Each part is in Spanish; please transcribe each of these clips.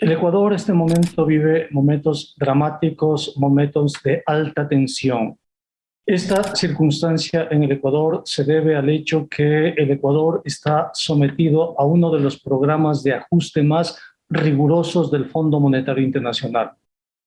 El Ecuador en este momento vive momentos dramáticos, momentos de alta tensión. Esta circunstancia en el Ecuador se debe al hecho que el Ecuador está sometido a uno de los programas de ajuste más rigurosos del Fondo Monetario Internacional.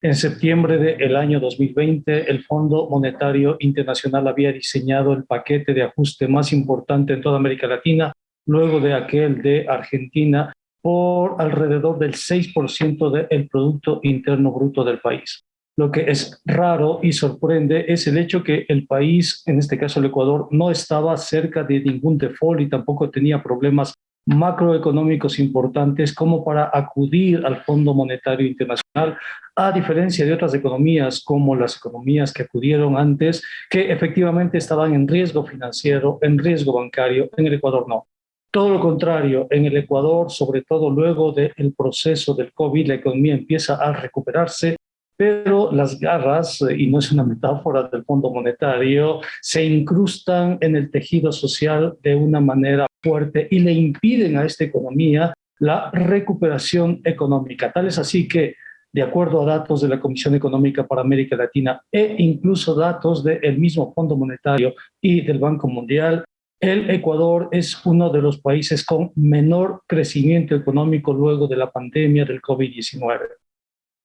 En septiembre del año 2020, el Fondo Monetario Internacional había diseñado el paquete de ajuste más importante en toda América Latina, luego de aquel de Argentina, por alrededor del 6% del Producto Interno Bruto del país. Lo que es raro y sorprende es el hecho que el país, en este caso el Ecuador, no estaba cerca de ningún default y tampoco tenía problemas macroeconómicos importantes como para acudir al Fondo Monetario Internacional, a diferencia de otras economías como las economías que acudieron antes, que efectivamente estaban en riesgo financiero, en riesgo bancario, en el Ecuador no. Todo lo contrario, en el Ecuador, sobre todo luego del proceso del COVID, la economía empieza a recuperarse, pero las garras, y no es una metáfora del Fondo Monetario, se incrustan en el tejido social de una manera fuerte y le impiden a esta economía la recuperación económica. Tal es así que, de acuerdo a datos de la Comisión Económica para América Latina e incluso datos del mismo Fondo Monetario y del Banco Mundial, el Ecuador es uno de los países con menor crecimiento económico luego de la pandemia del COVID-19.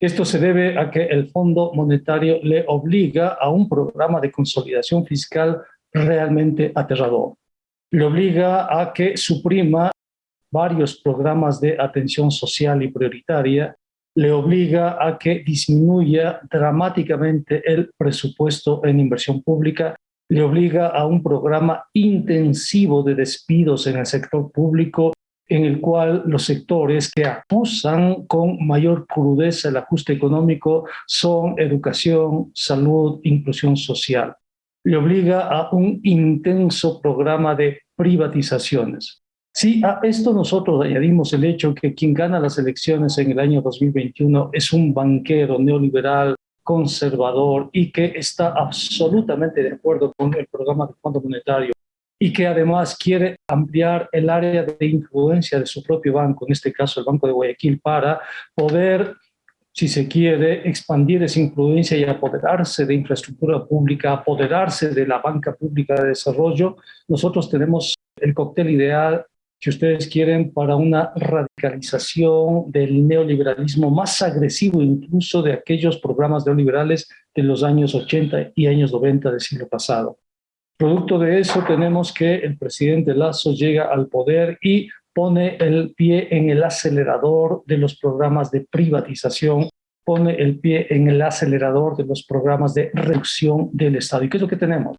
Esto se debe a que el Fondo Monetario le obliga a un programa de consolidación fiscal realmente aterrador. Le obliga a que suprima varios programas de atención social y prioritaria, le obliga a que disminuya dramáticamente el presupuesto en inversión pública, le obliga a un programa intensivo de despidos en el sector público en el cual los sectores que acusan con mayor crudeza el ajuste económico son educación, salud, inclusión social. Le obliga a un intenso programa de privatizaciones. Si a esto nosotros añadimos el hecho que quien gana las elecciones en el año 2021 es un banquero neoliberal, conservador y que está absolutamente de acuerdo con el programa del Fondo Monetario y que además quiere ampliar el área de influencia de su propio banco, en este caso el Banco de Guayaquil, para poder, si se quiere, expandir esa influencia y apoderarse de infraestructura pública, apoderarse de la banca pública de desarrollo, nosotros tenemos el cóctel ideal si ustedes quieren, para una radicalización del neoliberalismo más agresivo incluso de aquellos programas neoliberales de los años 80 y años 90 del siglo pasado. Producto de eso tenemos que el presidente Lazo llega al poder y pone el pie en el acelerador de los programas de privatización, pone el pie en el acelerador de los programas de reducción del Estado. ¿Y qué es lo que tenemos?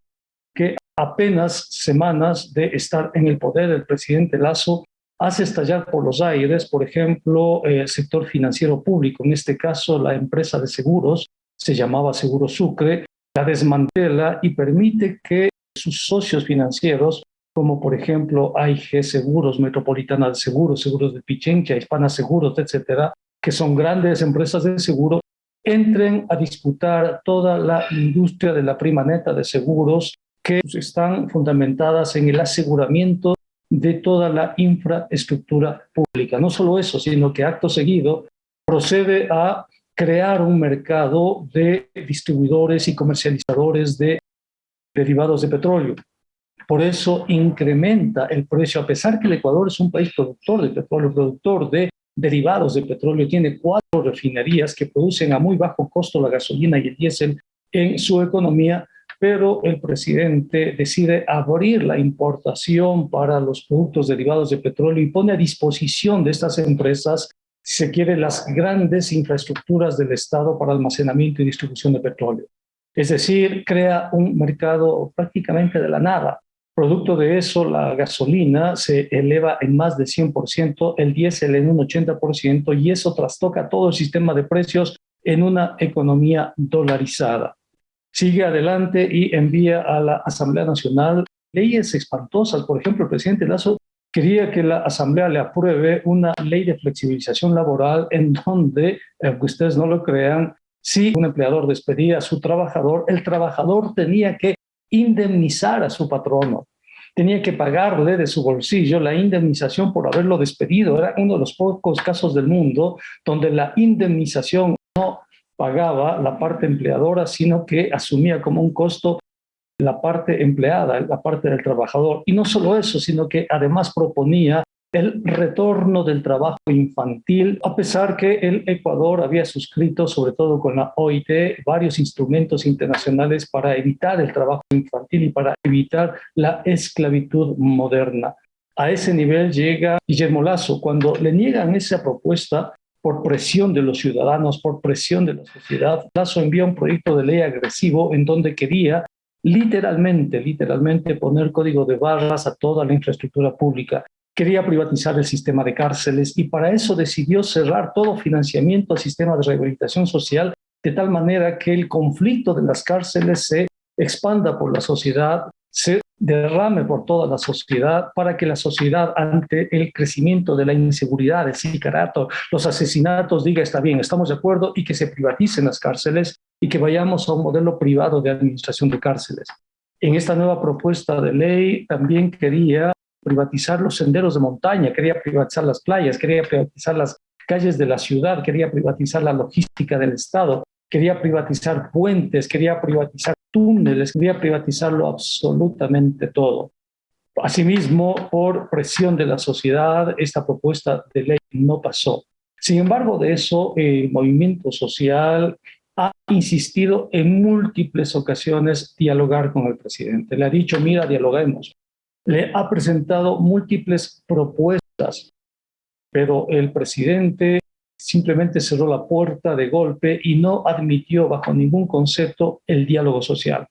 Apenas semanas de estar en el poder el presidente Lazo hace estallar por los aires, por ejemplo, el sector financiero público, en este caso la empresa de seguros, se llamaba Seguro Sucre, la desmantela y permite que sus socios financieros, como por ejemplo AIG Seguros, Metropolitana de Seguros, Seguros de Pichincha, Hispana Seguros, etcétera, que son grandes empresas de seguro, entren a disputar toda la industria de la prima neta de seguros que están fundamentadas en el aseguramiento de toda la infraestructura pública. No solo eso, sino que acto seguido procede a crear un mercado de distribuidores y comercializadores de derivados de petróleo. Por eso incrementa el precio, a pesar que el Ecuador es un país productor de petróleo, productor de derivados de petróleo, tiene cuatro refinerías que producen a muy bajo costo la gasolina y el diésel en su economía, pero el presidente decide abrir la importación para los productos derivados de petróleo y pone a disposición de estas empresas, si se quiere, las grandes infraestructuras del Estado para almacenamiento y distribución de petróleo. Es decir, crea un mercado prácticamente de la nada. Producto de eso, la gasolina se eleva en más de 100%, el diésel en un 80%, y eso trastoca todo el sistema de precios en una economía dolarizada. Sigue adelante y envía a la Asamblea Nacional leyes espantosas. Por ejemplo, el presidente Lazo quería que la Asamblea le apruebe una ley de flexibilización laboral en donde, aunque ustedes no lo crean, si un empleador despedía a su trabajador, el trabajador tenía que indemnizar a su patrono. tenía que pagarle de su bolsillo la indemnización por haberlo despedido. Era uno de los pocos casos del mundo donde la indemnización no pagaba la parte empleadora, sino que asumía como un costo la parte empleada, la parte del trabajador. Y no solo eso, sino que además proponía el retorno del trabajo infantil, a pesar que el Ecuador había suscrito, sobre todo con la OIT, varios instrumentos internacionales para evitar el trabajo infantil y para evitar la esclavitud moderna. A ese nivel llega Guillermo Lazo. Cuando le niegan esa propuesta, por presión de los ciudadanos, por presión de la sociedad, Lazo envía un proyecto de ley agresivo en donde quería literalmente, literalmente poner código de barras a toda la infraestructura pública. Quería privatizar el sistema de cárceles y para eso decidió cerrar todo financiamiento al sistema de rehabilitación social de tal manera que el conflicto de las cárceles se expanda por la sociedad, se derrame por toda la sociedad para que la sociedad ante el crecimiento de la inseguridad, el sicarato, los asesinatos diga está bien, estamos de acuerdo y que se privaticen las cárceles y que vayamos a un modelo privado de administración de cárceles. En esta nueva propuesta de ley también quería privatizar los senderos de montaña, quería privatizar las playas, quería privatizar las calles de la ciudad, quería privatizar la logística del Estado, quería privatizar puentes, quería privatizar túneles, quería privatizarlo absolutamente todo. Asimismo, por presión de la sociedad, esta propuesta de ley no pasó. Sin embargo, de eso, el movimiento social ha insistido en múltiples ocasiones dialogar con el presidente. Le ha dicho, mira, dialoguemos le ha presentado múltiples propuestas, pero el presidente simplemente cerró la puerta de golpe y no admitió bajo ningún concepto el diálogo social.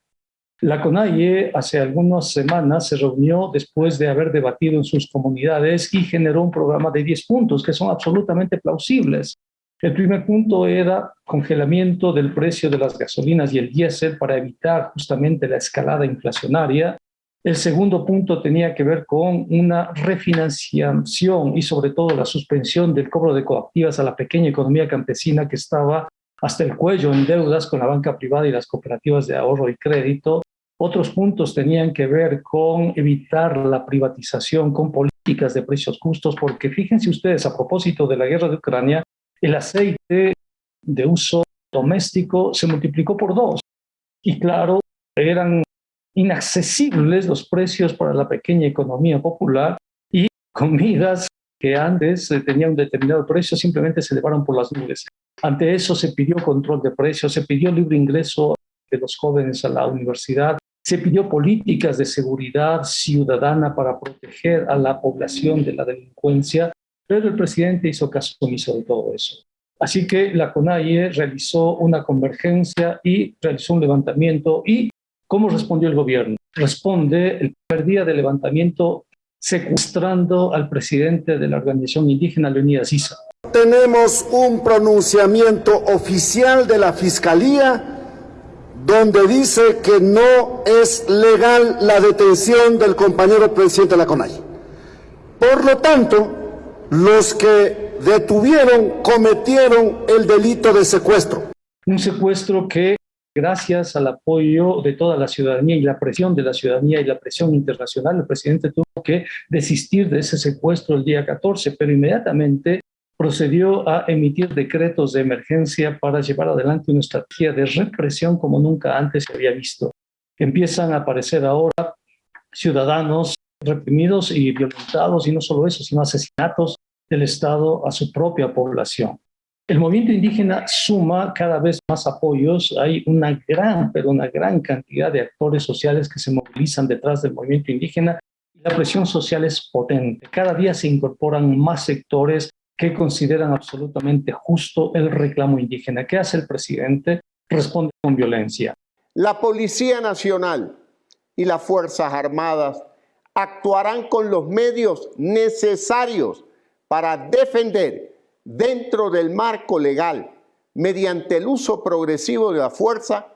La CONAIE hace algunas semanas se reunió después de haber debatido en sus comunidades y generó un programa de 10 puntos que son absolutamente plausibles. El primer punto era congelamiento del precio de las gasolinas y el diésel para evitar justamente la escalada inflacionaria. El segundo punto tenía que ver con una refinanciación y sobre todo la suspensión del cobro de coactivas a la pequeña economía campesina que estaba hasta el cuello en deudas con la banca privada y las cooperativas de ahorro y crédito. Otros puntos tenían que ver con evitar la privatización, con políticas de precios justos, porque fíjense ustedes, a propósito de la guerra de Ucrania, el aceite de uso doméstico se multiplicó por dos. Y claro, eran inaccesibles los precios para la pequeña economía popular y comidas que antes tenían un determinado precio simplemente se elevaron por las nubes. Ante eso se pidió control de precios, se pidió libre ingreso de los jóvenes a la universidad, se pidió políticas de seguridad ciudadana para proteger a la población de la delincuencia, pero el presidente hizo caso omiso de todo eso. Así que la CONAIE realizó una convergencia y realizó un levantamiento y ¿Cómo respondió el gobierno? Responde el primer día del levantamiento secuestrando al presidente de la organización indígena, Leonidas Issa. Tenemos un pronunciamiento oficial de la Fiscalía donde dice que no es legal la detención del compañero presidente de la CONAI. Por lo tanto, los que detuvieron cometieron el delito de secuestro. Un secuestro que gracias al apoyo de toda la ciudadanía y la presión de la ciudadanía y la presión internacional, el presidente tuvo que desistir de ese secuestro el día 14, pero inmediatamente procedió a emitir decretos de emergencia para llevar adelante una estrategia de represión como nunca antes se había visto. Empiezan a aparecer ahora ciudadanos reprimidos y violentados, y no solo eso, sino asesinatos del Estado a su propia población. El movimiento indígena suma cada vez más apoyos, hay una gran, pero una gran cantidad de actores sociales que se movilizan detrás del movimiento indígena la presión social es potente. Cada día se incorporan más sectores que consideran absolutamente justo el reclamo indígena. ¿Qué hace el presidente? Responde con violencia. La Policía Nacional y las Fuerzas Armadas actuarán con los medios necesarios para defender dentro del marco legal, mediante el uso progresivo de la fuerza,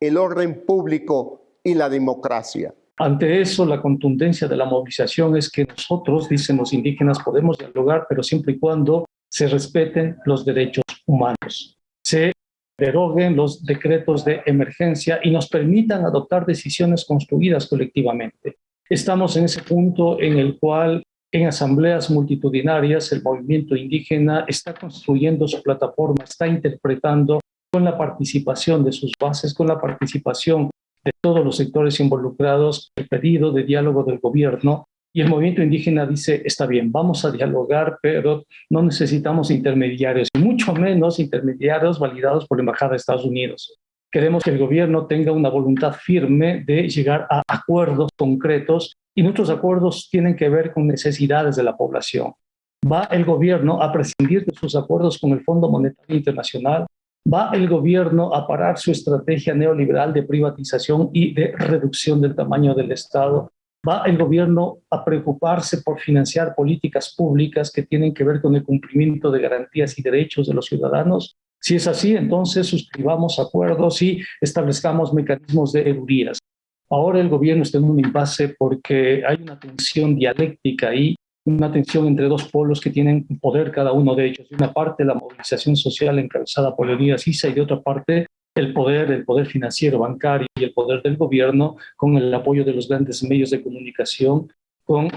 el orden público y la democracia. Ante eso, la contundencia de la movilización es que nosotros, dicen los indígenas, podemos dialogar, pero siempre y cuando se respeten los derechos humanos, se deroguen los decretos de emergencia y nos permitan adoptar decisiones construidas colectivamente. Estamos en ese punto en el cual en asambleas multitudinarias el movimiento indígena está construyendo su plataforma, está interpretando con la participación de sus bases, con la participación de todos los sectores involucrados, el pedido de diálogo del gobierno y el movimiento indígena dice, está bien, vamos a dialogar, pero no necesitamos intermediarios, y mucho menos intermediarios validados por la Embajada de Estados Unidos. Queremos que el gobierno tenga una voluntad firme de llegar a acuerdos concretos y nuestros acuerdos tienen que ver con necesidades de la población. ¿Va el gobierno a prescindir de sus acuerdos con el Fondo Monetario Internacional? ¿Va el gobierno a parar su estrategia neoliberal de privatización y de reducción del tamaño del Estado? ¿Va el gobierno a preocuparse por financiar políticas públicas que tienen que ver con el cumplimiento de garantías y derechos de los ciudadanos? Si es así, entonces suscribamos acuerdos y establezcamos mecanismos de eurías. Ahora el gobierno está en un impasse porque hay una tensión dialéctica ahí una tensión entre dos polos que tienen poder cada uno de ellos. De una parte, la movilización social encabezada por Leonidas Issa y de otra parte, el poder, el poder financiero, bancario y el poder del gobierno con el apoyo de los grandes medios de comunicación con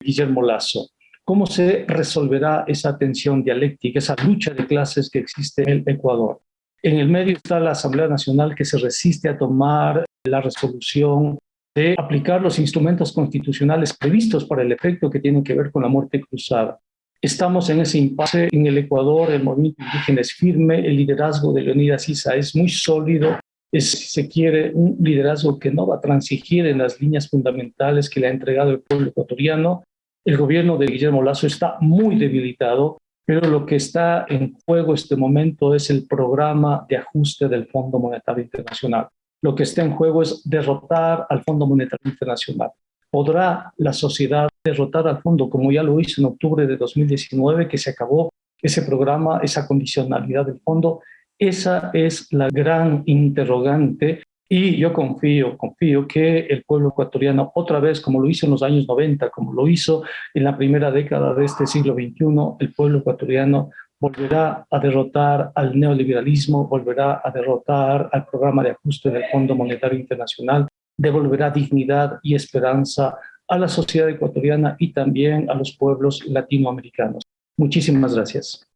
Guillermo Lazo. ¿Cómo se resolverá esa tensión dialéctica, esa lucha de clases que existe en el Ecuador? En el medio está la Asamblea Nacional que se resiste a tomar la resolución de aplicar los instrumentos constitucionales previstos para el efecto que tienen que ver con la muerte cruzada. Estamos en ese impasse en el Ecuador, el movimiento indígena es firme, el liderazgo de Leonidas Issa es muy sólido, si se quiere, un liderazgo que no va a transigir en las líneas fundamentales que le ha entregado el pueblo ecuatoriano. El gobierno de Guillermo Lazo está muy debilitado, pero lo que está en juego este momento es el programa de ajuste del Fondo Monetario Internacional lo que está en juego es derrotar al Fondo Monetario Internacional. ¿Podrá la sociedad derrotar al fondo como ya lo hizo en octubre de 2019, que se acabó ese programa, esa condicionalidad del fondo? Esa es la gran interrogante y yo confío, confío que el pueblo ecuatoriano, otra vez, como lo hizo en los años 90, como lo hizo en la primera década de este siglo XXI, el pueblo ecuatoriano volverá a derrotar al neoliberalismo, volverá a derrotar al programa de ajuste del Fondo Monetario Internacional, devolverá dignidad y esperanza a la sociedad ecuatoriana y también a los pueblos latinoamericanos. Muchísimas gracias.